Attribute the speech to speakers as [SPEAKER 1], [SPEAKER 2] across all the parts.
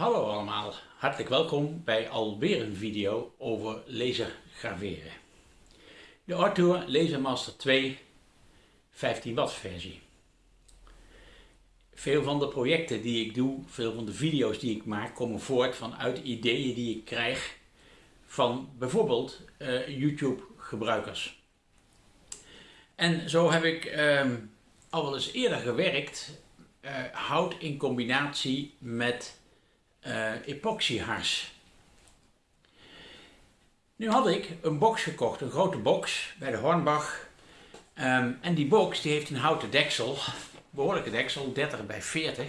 [SPEAKER 1] Hallo allemaal, hartelijk welkom bij alweer een video over laser graveren. De Artour Lasermaster 2 15 watt versie. Veel van de projecten die ik doe, veel van de video's die ik maak, komen voort vanuit ideeën die ik krijg van bijvoorbeeld uh, YouTube gebruikers. En zo heb ik uh, al wel eens eerder gewerkt, uh, hout in combinatie met uh, epoxyhars. Nu had ik een box gekocht, een grote box bij de Hornbach. Um, en die box die heeft een houten deksel, behoorlijke deksel, 30 bij 40.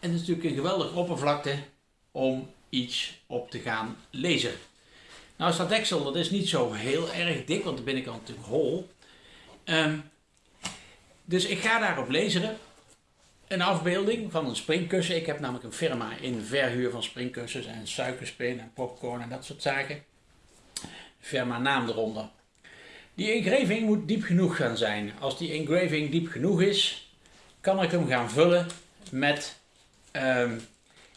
[SPEAKER 1] En het is natuurlijk een geweldige oppervlakte om iets op te gaan lezen. Nou is dat deksel, dat is niet zo heel erg dik, want de binnenkant natuurlijk hol. Um, dus ik ga daarop lezen een afbeelding van een springkussen. Ik heb namelijk een firma in verhuur van springkussens en suikerspin en popcorn en dat soort zaken. Firma naam eronder. Die engraving moet diep genoeg gaan zijn. Als die engraving diep genoeg is, kan ik hem gaan vullen met um,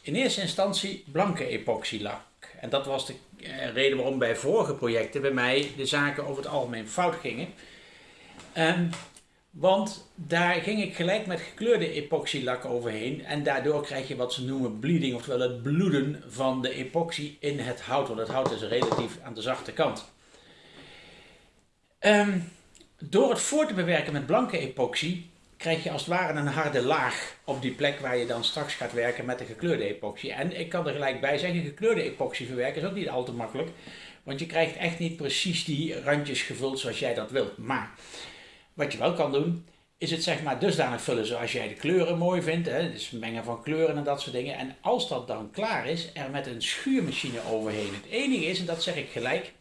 [SPEAKER 1] in eerste instantie blanke epoxylak. En dat was de uh, reden waarom bij vorige projecten bij mij de zaken over het algemeen fout gingen. Um, want daar ging ik gelijk met gekleurde epoxylak overheen. En daardoor krijg je wat ze noemen bleeding, oftewel het bloeden van de epoxy in het hout. Want het hout is relatief aan de zachte kant. Um, door het voor te bewerken met blanke epoxy krijg je als het ware een harde laag op die plek waar je dan straks gaat werken met de gekleurde epoxy. En ik kan er gelijk bij zeggen, gekleurde epoxy verwerken is ook niet al te makkelijk. Want je krijgt echt niet precies die randjes gevuld zoals jij dat wilt. Maar wat je wel kan doen, is het zeg maar dusdanig vullen zoals jij de kleuren mooi vindt. Hè? Dus mengen van kleuren en dat soort dingen. En als dat dan klaar is, er met een schuurmachine overheen. Het enige is, en dat zeg ik gelijk,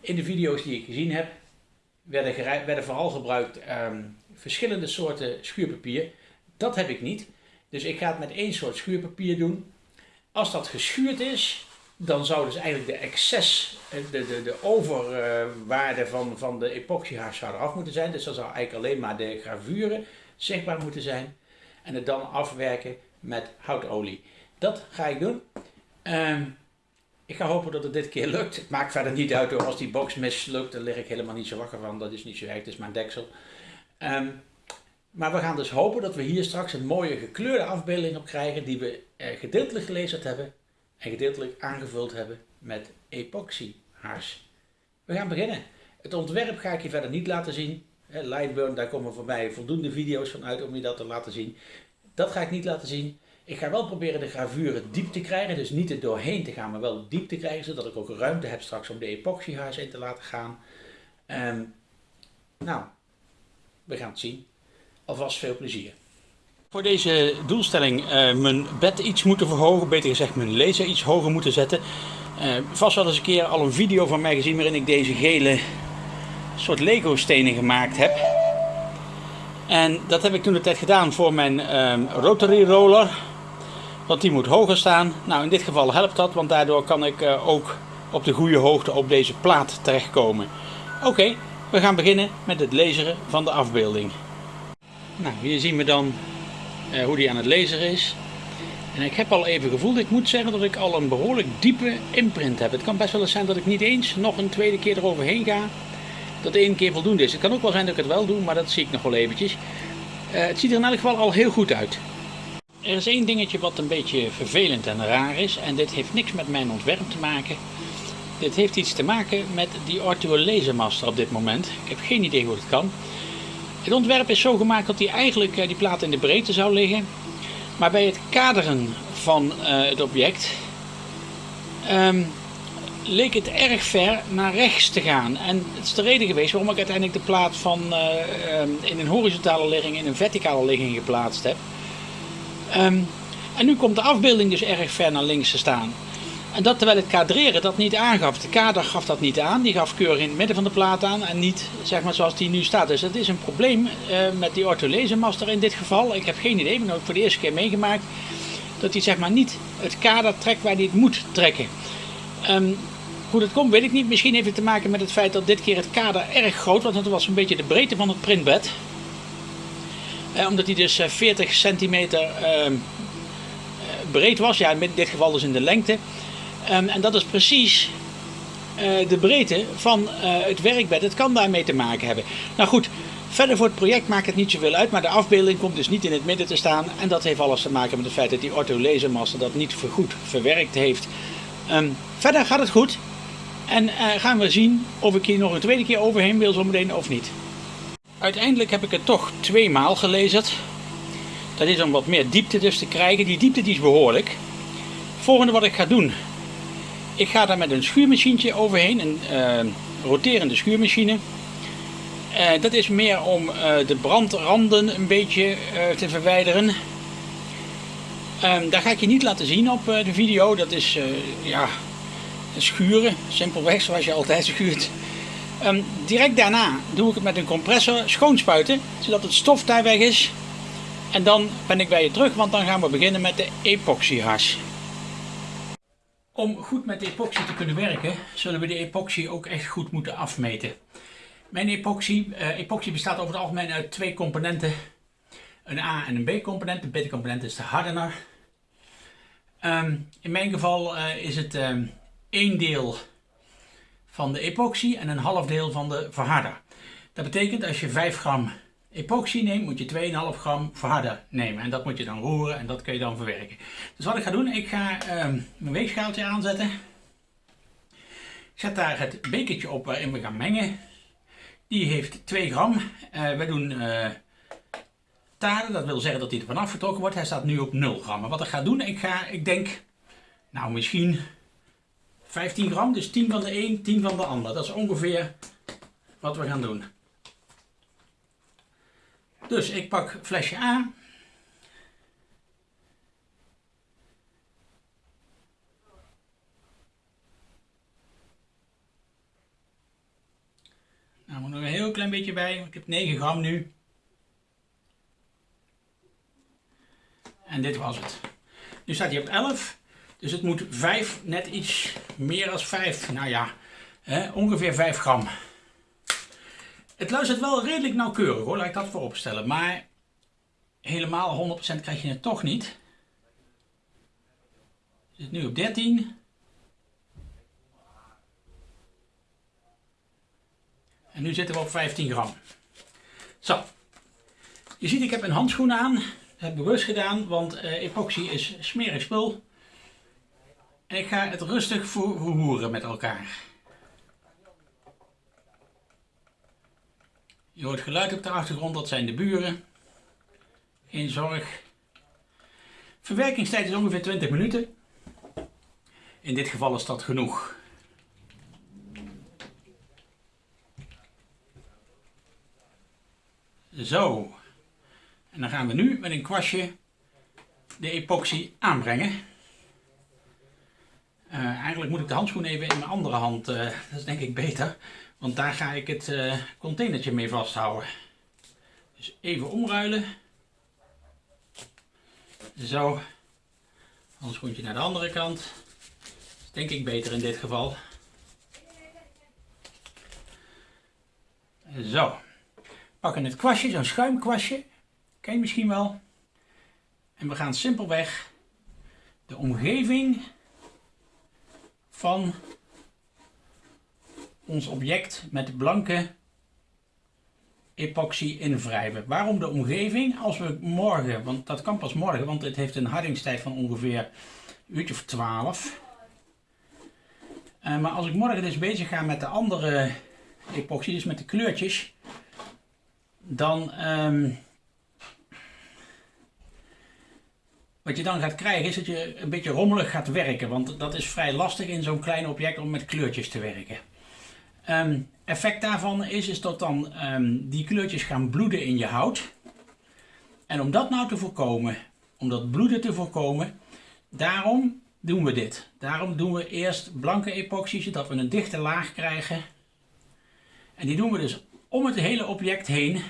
[SPEAKER 1] in de video's die ik gezien heb, werden, werden vooral gebruikt um, verschillende soorten schuurpapier. Dat heb ik niet. Dus ik ga het met één soort schuurpapier doen. Als dat geschuurd is, dan zou dus eigenlijk de excess, eh, de, de, de overwaarde van, van de epoxyhars zou eraf moeten zijn. Dus dan zou eigenlijk alleen maar de gravuren zichtbaar moeten zijn. En het dan afwerken met houtolie. Dat ga ik doen. Um, ik ga hopen dat het dit keer lukt. Het maakt verder niet uit hoor. Als die box mislukt, dan lig ik helemaal niet zo wakker van. Dat is niet zo erg, het is mijn deksel. Um, maar we gaan dus hopen dat we hier straks een mooie gekleurde afbeelding op krijgen. Die we eh, gedeeltelijk gelezen hebben en gedeeltelijk aangevuld hebben met epoxyhars. We gaan beginnen. Het ontwerp ga ik je verder niet laten zien. Lightburn, daar komen voor mij voldoende video's van uit om je dat te laten zien. Dat ga ik niet laten zien. Ik ga wel proberen de gravuren diep te krijgen, dus niet er doorheen te gaan, maar wel diep te krijgen, zodat ik ook ruimte heb straks om de epoxyhars in te laten gaan. Um, nou, we gaan het zien. Alvast veel plezier. Voor deze doelstelling uh, mijn bed iets moeten verhogen, beter gezegd mijn laser iets hoger moeten zetten. Uh, vast wel eens een keer al een video van mij gezien waarin ik deze gele soort Lego stenen gemaakt heb. En dat heb ik toen de tijd gedaan voor mijn uh, rotary roller. Want die moet hoger staan. Nou in dit geval helpt dat, want daardoor kan ik uh, ook op de goede hoogte op deze plaat terechtkomen. Oké, we gaan beginnen met het lezen van de afbeelding. Nou, hier zien we dan hoe die aan het lezen is. En ik heb al even gevoeld, ik moet zeggen dat ik al een behoorlijk diepe imprint heb. Het kan best wel eens zijn dat ik niet eens nog een tweede keer eroverheen ga. Dat één keer voldoende is. Het kan ook wel zijn dat ik het wel doe, maar dat zie ik nog wel eventjes. Uh, het ziet er in elk geval al heel goed uit. Er is één dingetje wat een beetje vervelend en raar is. En dit heeft niks met mijn ontwerp te maken. Dit heeft iets te maken met die Arthur Lasermaster op dit moment. Ik heb geen idee hoe het kan. Het ontwerp is zo gemaakt dat die eigenlijk eh, die plaat in de breedte zou liggen. Maar bij het kaderen van uh, het object um, leek het erg ver naar rechts te gaan. En het is de reden geweest waarom ik uiteindelijk de plaat van uh, um, in een horizontale ligging in een verticale ligging geplaatst heb. Um, en nu komt de afbeelding dus erg ver naar links te staan. En dat terwijl het kadreren dat niet aangaf. De kader gaf dat niet aan. Die gaf keurig in het midden van de plaat aan. En niet zeg maar zoals die nu staat. Dus dat is een probleem uh, met die ortholezenmaster in dit geval. Ik heb geen idee. Ik heb het voor de eerste keer meegemaakt. Dat hij zeg maar niet het kader trekt waar hij het moet trekken. Um, hoe dat komt weet ik niet. Misschien heeft het te maken met het feit dat dit keer het kader erg groot was. Want het was een beetje de breedte van het printbed. Uh, omdat hij dus 40 centimeter... Uh, breed was. Ja, in dit geval dus in de lengte. Ehm, en dat is precies uh, de breedte van uh, het werkbed. Het kan daarmee te maken hebben. Nou goed, verder voor het project maakt het niet zoveel uit. Maar de afbeelding komt dus niet in het midden te staan. En dat heeft alles te maken met het feit dat die ortho lasermaster dat niet goed verwerkt heeft. Um, verder gaat het goed. En uh, gaan we zien of ik hier nog een tweede keer overheen wil zometeen of niet. Uiteindelijk heb ik het toch twee maal gelezen. Dat is om wat meer diepte dus te krijgen. Die diepte die is behoorlijk. Volgende wat ik ga doen. Ik ga daar met een schuurmachientje overheen. Een uh, roterende schuurmachine. Uh, dat is meer om uh, de brandranden een beetje te verwijderen. Um, daar ga ik je niet laten zien op de video. Dat is ja, schuren. Simpelweg zoals je altijd schuurt. Um, direct daarna doe ik het met een compressor schoonspuiten. Zodat het stof daar weg is. En dan ben ik bij je terug, want dan gaan we beginnen met de epoxyhars. Om goed met de epoxy te kunnen werken, zullen we de epoxy ook echt goed moeten afmeten. Mijn epoxy, uh, epoxy bestaat over het algemeen uit twee componenten. Een A- en een B-component. De B-component is de hardener. Um, in mijn geval uh, is het um, één deel van de epoxy en een half deel van de verharder. Dat betekent als je 5 gram epoxy neemt, moet je 2,5 gram verharder nemen. En dat moet je dan roeren en dat kun je dan verwerken. Dus wat ik ga doen, ik ga uh, mijn weegschaaltje aanzetten. Ik zet daar het bekertje op waarin we gaan mengen. Die heeft 2 gram. Uh, we doen uh, taren, dat wil zeggen dat hij er vanaf getrokken wordt. Hij staat nu op 0 gram. Maar wat ik ga doen, ik ga, ik denk, nou misschien 15 gram. Dus 10 van de een, 10 van de ander. Dat is ongeveer wat we gaan doen. Dus ik pak flesje A. Nou, moet nog een heel klein beetje bij. Ik heb 9 gram nu. En dit was het. Nu staat hij op 11. Dus het moet 5, net iets meer dan 5. Nou ja, hè, ongeveer 5 gram. Het luistert wel redelijk nauwkeurig hoor, laat ik dat voorop stellen. Maar helemaal 100% krijg je het toch niet. Zit nu op 13. En nu zitten we op 15 gram. Zo. Je ziet ik heb een handschoen aan. Dat heb ik bewust gedaan, want uh, epoxy is smerig spul. En ik ga het rustig verroeren met elkaar. Je hoort geluid op de achtergrond, dat zijn de buren. Geen zorg. Verwerkingstijd is ongeveer 20 minuten. In dit geval is dat genoeg. Zo. En dan gaan we nu met een kwastje de epoxy aanbrengen. Eigenlijk moet ik de handschoen even in mijn andere hand, uh, dat is denk ik beter. Want daar ga ik het uh, containertje mee vasthouden. Dus even omruilen. Zo. Handschoentje naar de andere kant. Dat is denk ik beter in dit geval. Zo. Pakken het kwastje, zo'n schuimkwastje. Ken je misschien wel. En we gaan simpelweg de omgeving van ons object met blanke epoxy invrijven. Waarom de omgeving? Als we morgen, want dat kan pas morgen, want het heeft een hardingstijd van ongeveer een uurtje of 12. Uh, eh, maar als ik morgen dus bezig ga met de andere epoxy, dus met de kleurtjes, dan um, wat je dan gaat krijgen is dat je een beetje rommelig gaat werken, want dat is vrij lastig in zo'n klein object om met kleurtjes te werken. Um, effect daarvan is, is dat dan um, die kleurtjes gaan bloeden in je hout. En om dat nou te voorkomen, om dat bloeden te voorkomen, daarom doen we dit. Daarom doen we eerst blanke epoxy, zodat we een dichte laag krijgen. En die doen we dus om het hele object heen,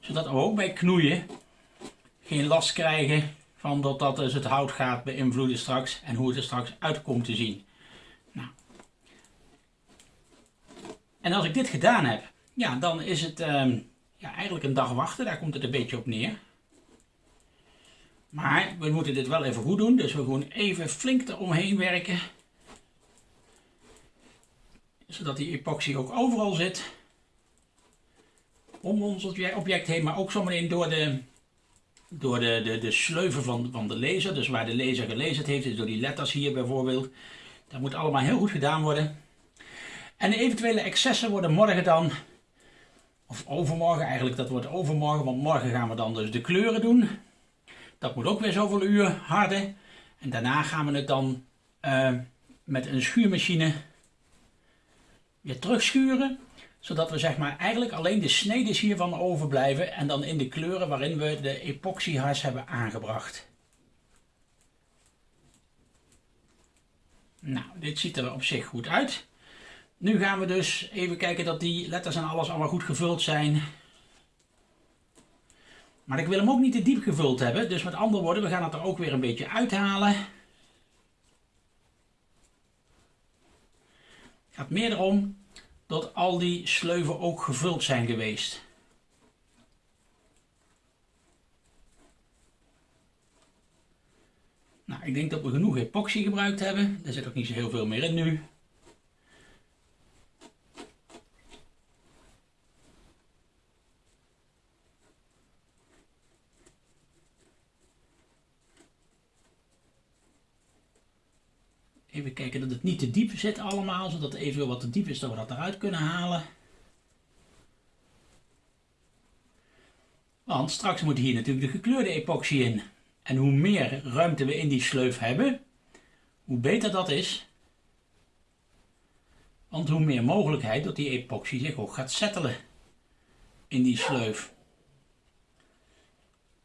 [SPEAKER 1] zodat we ook bij knoeien geen last krijgen van dat dat dus het hout gaat beïnvloeden straks en hoe het er straks uit komt te zien. En als ik dit gedaan heb, ja, dan is het um, ja, eigenlijk een dag wachten. Daar komt het een beetje op neer. Maar we moeten dit wel even goed doen, dus we gewoon even flink eromheen werken. Zodat die epoxy ook overal zit. Om ons object heen, maar ook zometeen door de, door de, de, de sleuven van, van de laser. Dus waar de laser gelezen heeft, dus door die letters hier bijvoorbeeld. Dat moet allemaal heel goed gedaan worden. En eventuele excessen worden morgen dan, of overmorgen eigenlijk, dat wordt overmorgen, want morgen gaan we dan dus de kleuren doen. Dat moet ook weer zoveel uur harden. En daarna gaan we het dan uh, met een schuurmachine weer terugschuren. Zodat we zeg maar eigenlijk alleen de sneden hiervan overblijven. En dan in de kleuren waarin we de epoxyhars hebben aangebracht. Nou, dit ziet er op zich goed uit. Nu gaan we dus even kijken dat die letters en alles allemaal goed gevuld zijn. Maar ik wil hem ook niet te diep gevuld hebben. Dus met andere woorden, we gaan het er ook weer een beetje uithalen. Het gaat meer erom dat al die sleuven ook gevuld zijn geweest. Nou, ik denk dat we genoeg epoxy gebruikt hebben. Er zit ook niet zo heel veel meer in nu. Even kijken dat het niet te diep zit allemaal, zodat het eventueel wat te diep is dat we dat eruit kunnen halen. Want straks moet hier natuurlijk de gekleurde epoxy in. En hoe meer ruimte we in die sleuf hebben, hoe beter dat is. Want hoe meer mogelijkheid dat die epoxy zich ook gaat settelen in die sleuf.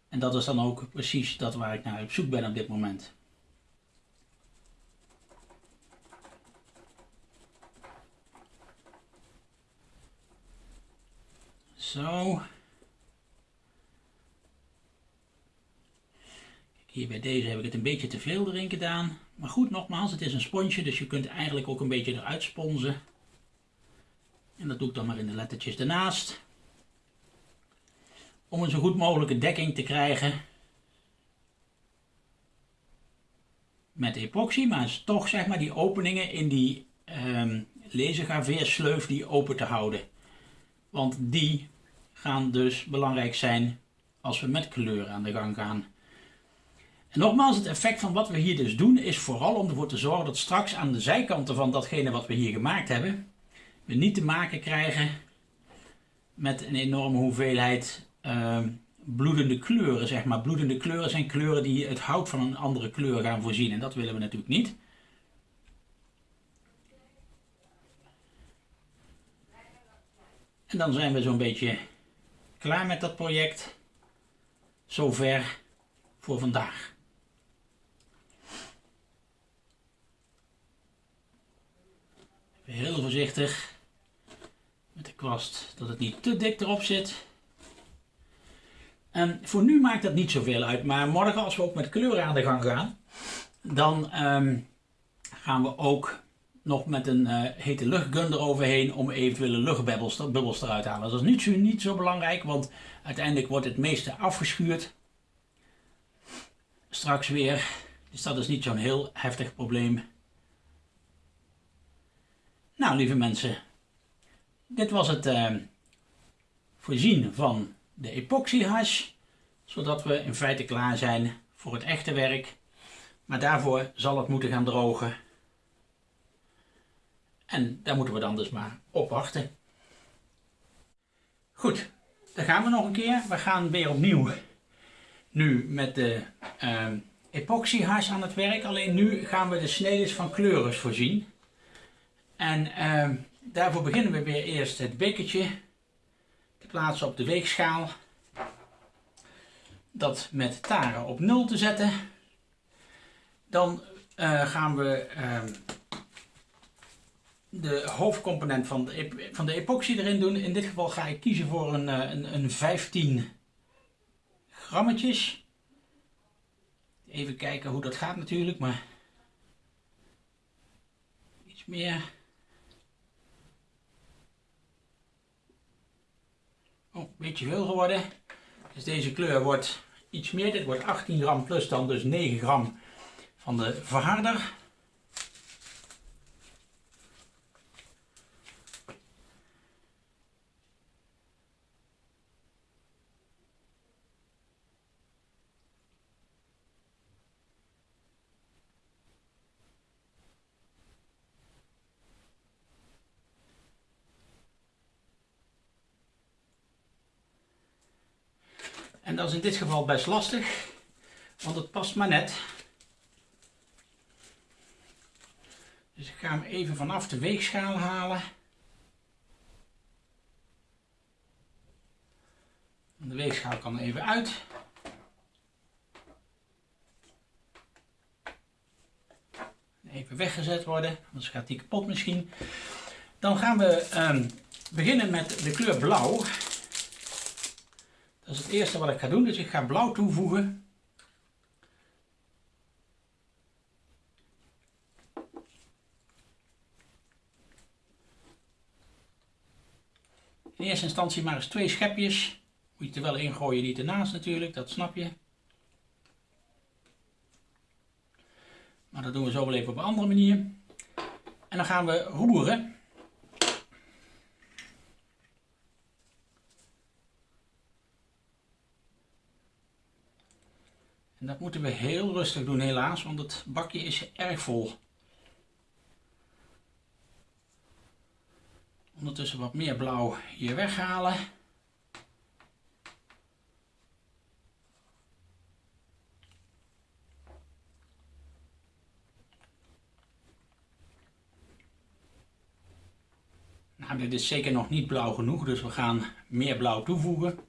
[SPEAKER 1] En dat is dan ook precies dat waar ik naar op zoek ben op dit moment. Zo. Hier bij deze heb ik het een beetje te veel erin gedaan. Maar goed, nogmaals, het is een sponsje, dus je kunt eigenlijk ook een beetje eruit sponsen. En dat doe ik dan maar in de lettertjes ernaast. Om een zo goed mogelijke dekking te krijgen. Met epoxy, maar toch zeg maar die openingen in die um, lasergraveersleuf die open te houden. Want die gaan dus belangrijk zijn als we met kleur aan de gang gaan. En nogmaals, het effect van wat we hier dus doen is vooral om ervoor te zorgen dat straks aan de zijkanten van datgene wat we hier gemaakt hebben, we niet te maken krijgen met een enorme hoeveelheid uh, bloedende kleuren, zeg maar. Bloedende kleuren zijn kleuren die het hout van een andere kleur gaan voorzien en dat willen we natuurlijk niet. En dan zijn we zo'n beetje klaar met dat project. Zover voor vandaag. Heel voorzichtig met de kwast dat het niet te dik erop zit. En voor nu maakt dat niet zoveel uit, maar morgen als we ook met kleuren aan de gang gaan, dan ehm, gaan we ook nog met een uh, hete luchtgun eroverheen om eventuele luchtbubbels eruit te halen. Dat is niet zo, niet zo belangrijk, want uiteindelijk wordt het meeste afgeschuurd. Straks weer. Dus dat is niet zo'n heel heftig probleem. Nou, lieve mensen. Dit was het uh, voorzien van de epoxy hash. Zodat we in feite klaar zijn voor het echte werk. Maar daarvoor zal het moeten gaan drogen. En daar moeten we dan dus maar op wachten. Goed, dan gaan we nog een keer. We gaan weer opnieuw nu met de uh, epoxyhars aan het werk. Alleen nu gaan we de sneden van kleuren voorzien. En uh, daarvoor beginnen we weer eerst het bekertje te plaatsen op de weegschaal. Dat met taren op 0 te zetten. Dan uh, gaan we ehm, de hoofdcomponent van de, van de epoxy erin doen. In dit geval ga ik kiezen voor een, eh, een, een 15 grammetjes. Even kijken hoe dat gaat natuurlijk, maar iets meer. Oh, een beetje veel geworden. Dus deze kleur wordt iets meer. Dit wordt 18 gram plus dan dus 9 gram van de verharder. Dat is in dit geval best lastig, want het past maar net. Dus ik ga hem even vanaf de weegschaal halen. De weegschaal kan even uit. Even weggezet worden, anders gaat die kapot misschien. Dan gaan we um, beginnen met de kleur blauw. Dat is het eerste wat ik ga doen, dus ik ga blauw toevoegen. In eerste instantie maar eens twee schepjes. Moet je er wel ingooien, niet ernaast natuurlijk, dat snap je. Maar dat doen we zo wel even op een andere manier. En dan gaan we roeren. Dat moeten we heel rustig doen helaas, want het bakje is erg vol. Ondertussen wat meer blauw hier weghalen. Nou, dit is zeker nog niet blauw genoeg, dus we gaan meer blauw toevoegen.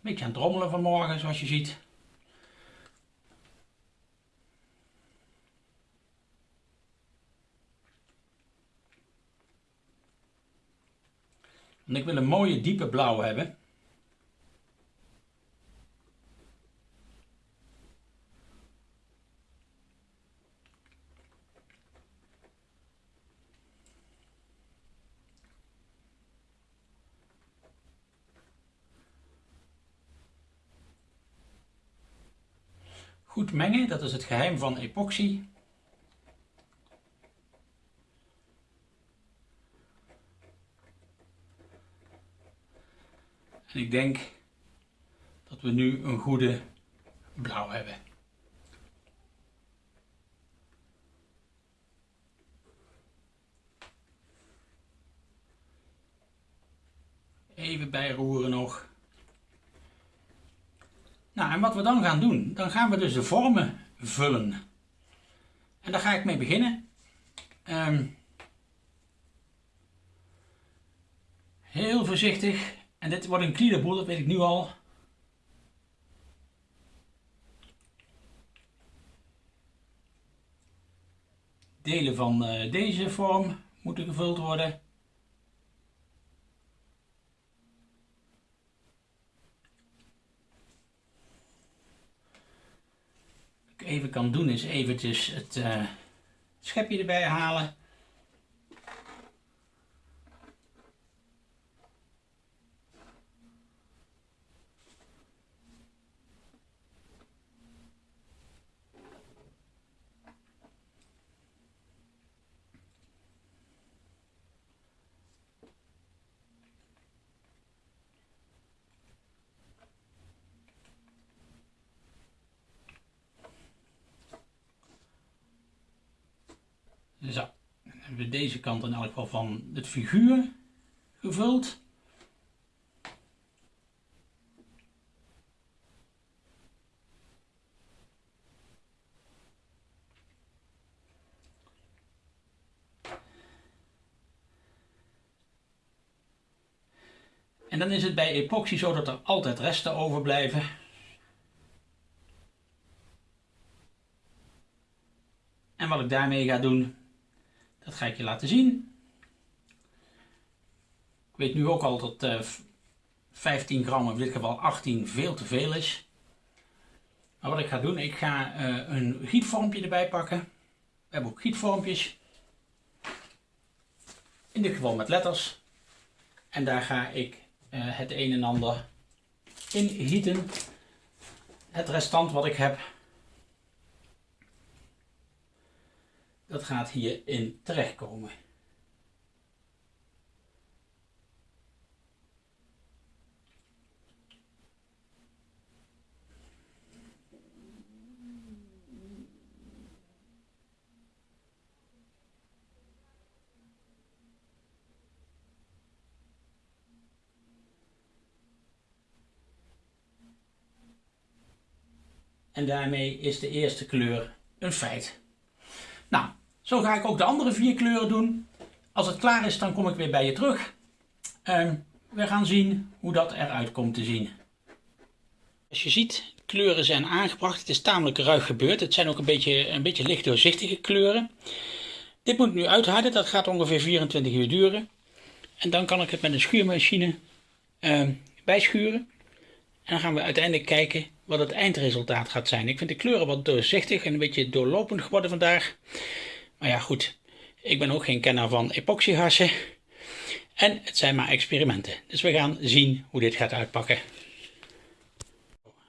[SPEAKER 1] Beetje aan het drommelen vanmorgen, zoals je ziet. En ik wil een mooie diepe blauw hebben. Goed mengen, dat is het geheim van epoxy. En ik denk dat we nu een goede blauw hebben. Even bijroeren nog. Nou, en wat we dan gaan doen, dan gaan we dus de vormen vullen. En daar ga ik mee beginnen. Um, heel voorzichtig. En dit wordt een kliederboel, dat weet ik nu al. Delen van uh, deze vorm moeten gevuld worden. Even kan doen is eventjes het uh, schepje erbij halen. Zo, dan hebben we deze kant in elk geval van het figuur gevuld. En dan is het bij epoxy zo dat er altijd resten overblijven. En wat ik daarmee ga doen, dat ga ik je laten zien. Ik weet nu ook al dat uh, eh, 15 gram, in dit geval 18, veel te veel is. Maar wat ik ga doen, ik ga uh, een gietvormpje erbij pakken. We hebben ook gietvormpjes. in dit geval met letters. En daar ga ik uh, het een en ander in gieten. Het restant wat ik heb, dat gaat hierin terechtkomen. En daarmee is de eerste kleur een feit. Nou, zo ga ik ook de andere vier kleuren doen. Als het klaar is, dan kom ik weer bij je terug. En we gaan zien hoe dat eruit komt te zien. Als je ziet, kleuren zijn aangebracht. Het is tamelijk ruig gebeurd. Het zijn ook een beetje, een beetje licht doorzichtige kleuren. Dit moet nu uitharden. Dat gaat ongeveer 24 uur duren. En dan kan ik het met een schuurmachine uh, bijschuren. En dan gaan we uiteindelijk kijken wat het eindresultaat gaat zijn. Ik vind de kleuren wat doorzichtig en een beetje doorlopend geworden vandaag. Maar ja, goed. Ik ben ook geen kenner van epoxyhassen. En het zijn maar experimenten. Dus we gaan zien hoe dit gaat uitpakken.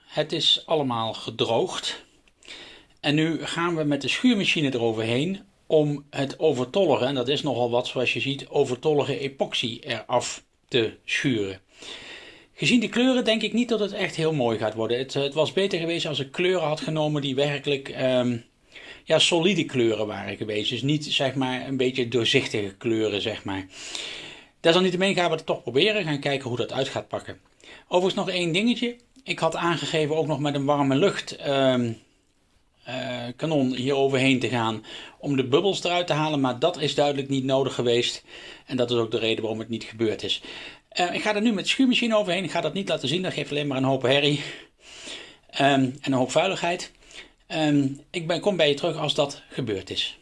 [SPEAKER 1] Het is allemaal gedroogd. En nu gaan we met de schuurmachine eroverheen om het overtollige, en dat is nogal wat zoals je ziet, overtollige epoxy eraf te schuren. Gezien de kleuren denk ik niet dat het echt heel mooi gaat worden. Het, het was beter geweest als ik kleuren had genomen die werkelijk ehm, ja, solide kleuren waren geweest. Dus niet zeg maar een beetje doorzichtige kleuren zeg maar. Desalniettemin gaan we het toch proberen. Gaan kijken hoe dat uit gaat pakken. Overigens nog één dingetje. Ik had aangegeven ook nog met een warme lucht um, uh, kanon hier overheen te gaan om de bubbels eruit te halen. Maar dat is duidelijk niet nodig geweest. En dat is ook de reden waarom het niet gebeurd is. Uh, ik ga er nu met de schuurmachine overheen. Ik ga dat niet laten zien. Dat geeft alleen maar een hoop herrie. Um, en een hoop vuiligheid. Um, ik ben, kom bij je terug als dat gebeurd is.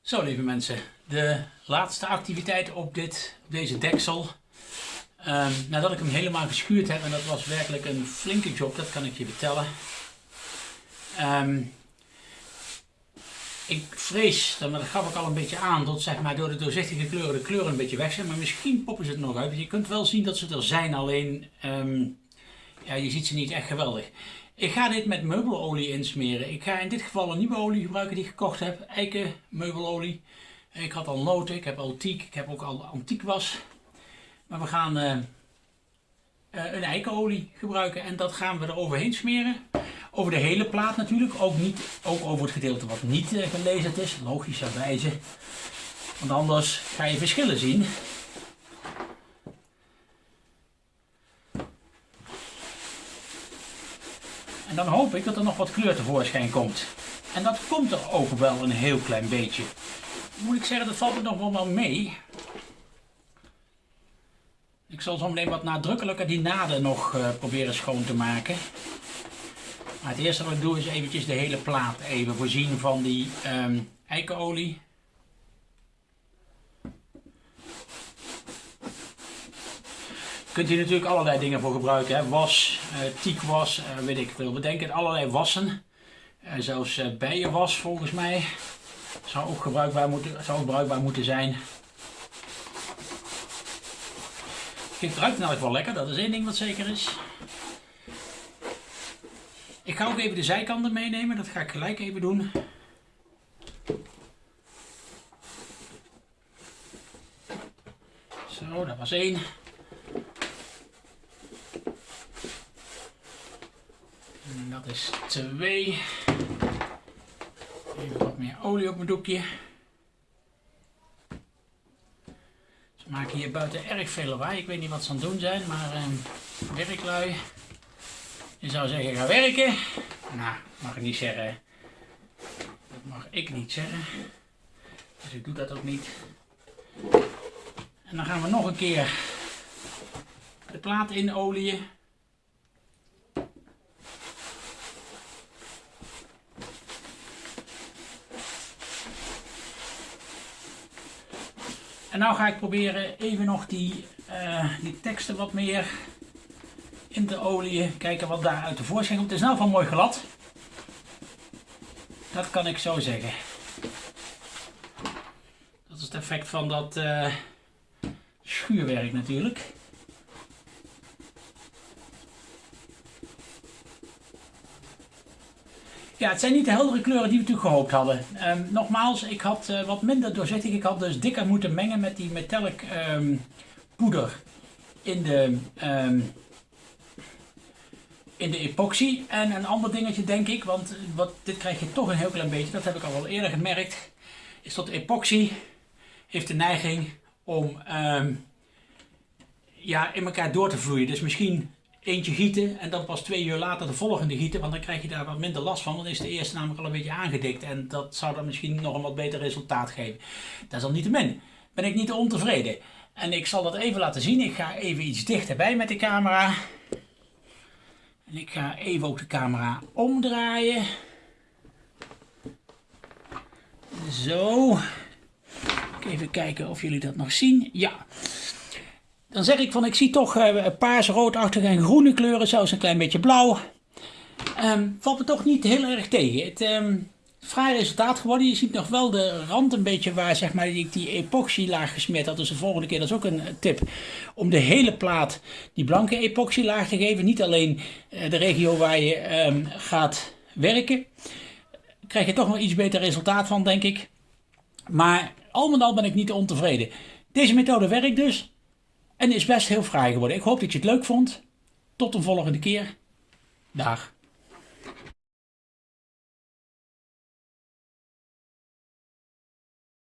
[SPEAKER 1] Zo lieve mensen. De laatste activiteit op, dit, op deze deksel. Um, nadat ik hem helemaal geschuurd heb. En dat was werkelijk een flinke job. Dat kan ik je vertellen. Um, ik vrees, dat gaf ik al een beetje aan, dat zeg maar door de doorzichtige kleuren de kleuren een beetje weg zijn. Maar misschien poppen ze het nog uit. Je kunt wel zien dat ze er zijn, alleen ja, je ziet ze niet echt geweldig. Ik ga dit met meubelolie insmeren. Ik ga in dit geval een nieuwe olie gebruiken die ik gekocht heb. Eiken meubelolie. Ik had al noten, ik heb al teak, ik heb ook al antiek was. Maar we gaan uh, uh, een eikenolie gebruiken en dat gaan we er overheen smeren. Over de hele plaat natuurlijk, ook, niet, ook over het gedeelte wat niet uh, gelezen is, logischerwijze. Want anders ga je verschillen zien. En dan hoop ik dat er nog wat kleur tevoorschijn komt. En dat komt er ook wel een heel klein beetje. Moet ik zeggen, dat valt er nog wel mee. Ik zal zo meteen wat nadrukkelijker die naden nog uh, proberen schoon te maken. Maar het eerste wat ik doe is eventjes de hele plaat even voorzien van die um, eikenolie. Kunt hier natuurlijk allerlei dingen voor gebruiken. Hè? Was, uh, tiekwas, uh, weet ik veel. Bedenk het, allerlei wassen. Uh, zelfs bijenwas volgens mij. Zou ook gebruikbaar moeten, zou ook bruikbaar moeten zijn. Het ruikt namelijk wel lekker, dat is één ding wat zeker is. Ik ga ook even de zijkanten meenemen, dat ga ik gelijk even doen. Zo, dat was één. En dat is twee. Even wat meer olie op mijn doekje. Ze maken hier buiten erg veel lawaai. Ik weet niet wat ze aan het doen zijn, maar eh, werklui. Je zou zeggen, ga werken. Nou, mag ik niet zeggen. Dat mag ik niet zeggen. Dus ik doe dat ook niet. En dan gaan we nog een keer de plaat in olieën. En nou ga ik proberen even nog die, uh, die teksten wat meer in de olie. Kijken wat daar uit de voorschijn komt. Het is nou van mooi glad. Dat kan ik zo zeggen. Dat is het effect van dat, uh, schuurwerk natuurlijk. Ja, het zijn niet de heldere kleuren die we natuurlijk gehoopt hadden. Um, nogmaals, ik had uh, wat minder doorzichtig. Ik had dus dikker moeten mengen met die metallic um, poeder in de, um, in de epoxy. En een ander dingetje denk ik, want wat, dit krijg je toch een heel klein beetje. Dat heb ik al wel eerder gemerkt. Is dat epoxy heeft de neiging om ja, in elkaar door te vloeien. Dus misschien eentje gieten en dan pas twee uur later de volgende gieten, want dan krijg je daar wat minder last van, dan is de eerste namelijk al een beetje aangedikt en dat zou dan misschien nog een wat beter resultaat geven. Dat is al niet te min. Ben ik niet ontevreden. En ik zal dat even laten zien. Ik ga even iets dichterbij met de camera. En ik ga even ook de camera omdraaien. Zo. Even kijken of jullie dat nog zien. Ja. Dan zeg ik van ik zie toch uh, paars, roodachtige en groene kleuren, zelfs een klein beetje blauw. Um, valt me toch niet heel erg tegen. Het um, fraai resultaat geworden. Je ziet nog wel de rand een beetje waar zeg maar, ik die epoxylaag gesmeerd had. Dus de volgende keer, dat is ook een tip, om de hele plaat die blanke epoxylaag te geven. Niet alleen uh, de regio waar je um, gaat werken. Krijg je toch nog iets beter resultaat van, denk ik. Maar al met al ben ik niet ontevreden. Deze methode werkt dus. En is best heel fraai geworden. Ik hoop dat je het leuk vond. Tot een volgende keer. Dag.